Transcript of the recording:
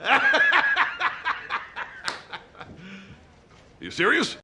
you serious?